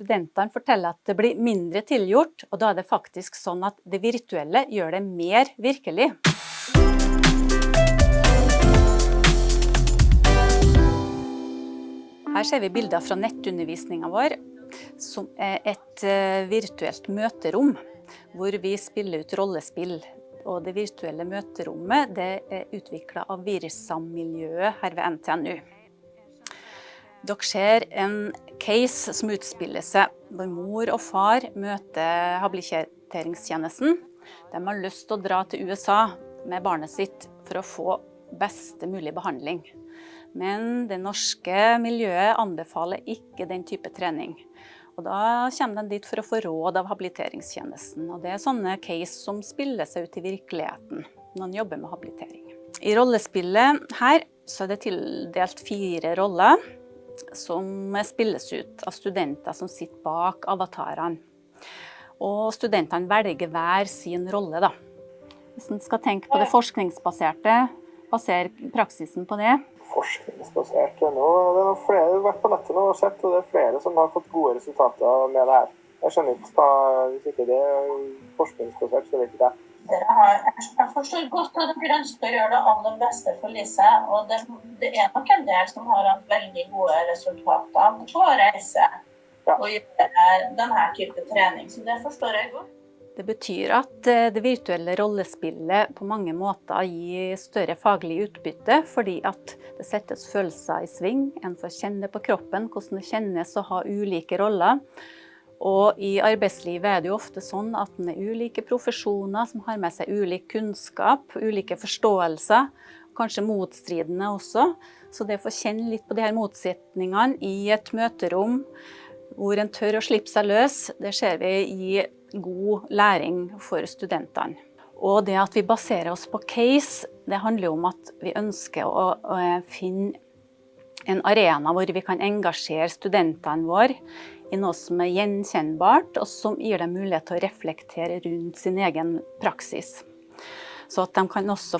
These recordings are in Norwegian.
Studentene forteller at det blir mindre tilgjort, og da er det faktisk sånn at det virtuelle gjør det mer virkelig. Her ser vi bilder fra nettundervisningen vår, som er et eh, virtuelt møterom, hvor vi spiller ut rollespill. Og det virtuelle møterommet det er utviklet av Virsam-miljøet her ved NTNU. Dere ser en case som utspiller seg hvor mor og far møter habiliteringstjenesten. De har lyst til å dra til USA med barnet sitt for å få beste mulig behandling. Men det norske miljøet anbefaler ikke den type trening. Og da kommer de dit for å få råd av habiliteringstjenesten. Og det er sånne case som spiller seg ut i virkeligheten når man jobber med habilitering. I rollespillet her så er det tildelt fire roller som spilles ut av studenter som sitter bak avatarene. Og studentene velger hver sin rolle. Da. Hvis man skal tenke på det forskningsbaserte, basere praksisen på det, forskningsbasert. Nå, det er flere, har vært på nettet nå og sett, og det er flere som har fått gode resultater med det her. Jeg skjønner ikke hva, Hvis ikke det er forskningsbasert, så vet ikke jeg. Dere har, jeg forstår godt at dere ønsker å gjøre det aller beste for Lise. Og det, det er nok en del som har hatt veldig gode resultater på å reise ja. og gjøre denne type trening. Så det forstår jeg godt. Det betyr at eh, det virtuelle rollespillet på mange måter gir større faglig utbytte, fordi at det settes følelser i sving. En får kjenne på kroppen hvordan det kjennes å ha ulike roller. Og i arbeidslivet er det jo ofte sånn at det er ulike profesjoner som har med seg ulik kunnskap, ulike forståelser, kanskje motstridende også. Så det å få kjenne litt på de her motsetningene i et møterom hvor en tør å slippe seg løs, det ser vi i god læring for studentene. Og det at vi baserer oss på case, det handler jo om at vi ønsker å, å finne en arena hvor vi kan engasjere studentene våre i noe som er gjenkjennbart, og som gir dem mulighet til å reflektere rundt sin egen praksis. Så at de kan også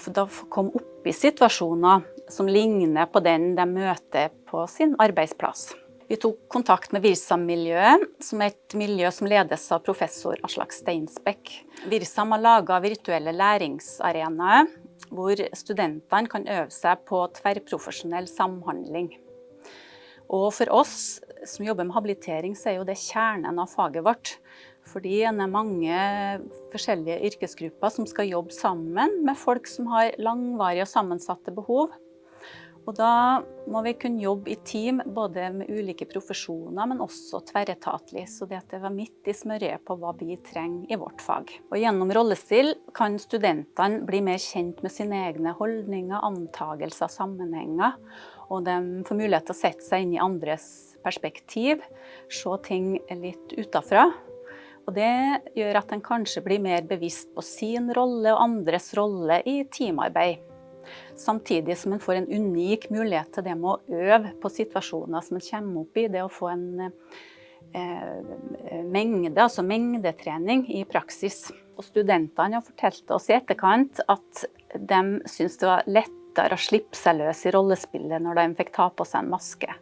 komme opp i situasjoner som ligner på den de møter på sin arbeidsplass. Vi tok kontakt med Virsam-miljøet, som er et miljø som ledes av professor Aslak Steinsbekk. Virsam har laga virtuelle læringsarenaer hvor studentene kan øve seg på tverrprofesjonell samhandling. Og for oss som jobber med habilitering, så er jo det kjernen av faget vårt. Fordi det er mange forskjellige yrkesgrupper som skal jobbe sammen med folk som har langvarige og sammensatte behov. Og da må vi kunne jobbe i team, både med ulike profesjoner, men også tverretatlig. Så det at det var midt i smørøyet på hva vi trenger i vårt fag. Og gjennom rollespill kan studentene bli mer kjent med sine egne holdninger, antagelser, sammenhenger. Og de får mulighet til å sette seg inn i andres perspektiv, se ting litt utafra. Og det gjør at en kanskje blir mer bevisst på sin rolle og andres rolle i teamarbeid. Samtidig som en får en unik mulighet til det med å øve på situasjoner som en kommer opp i. Det å få en eh, mengde, altså mengdetrening i praksis. Og studentene har fortalt oss i etterkant at de syntes det var lettere å slippe seg løs i rollespillet når de fikk ta på seg en maske.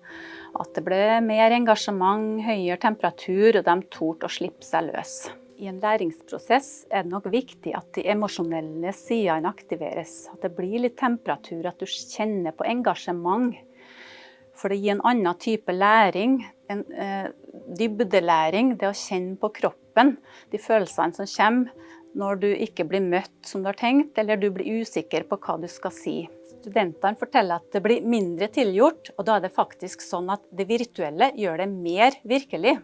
At det ble mer engasjement, høyere temperatur, og de torde å slippe seg løs. I en læringsprosess er det nok viktig at de emosjonelle sidene aktiveres. At det blir litt temperatur, at du kjenner på engasjement. For det gir en annen type læring, en eh, dybdelæring, det å kjenne på kroppen, de følelsene som kommer når du ikke blir møtt som du har tenkt, eller du blir usikker på hva du skal si. Studentene forteller at det blir mindre tilgjort, og da er det faktisk sånn at det virtuelle gjør det mer virkelig.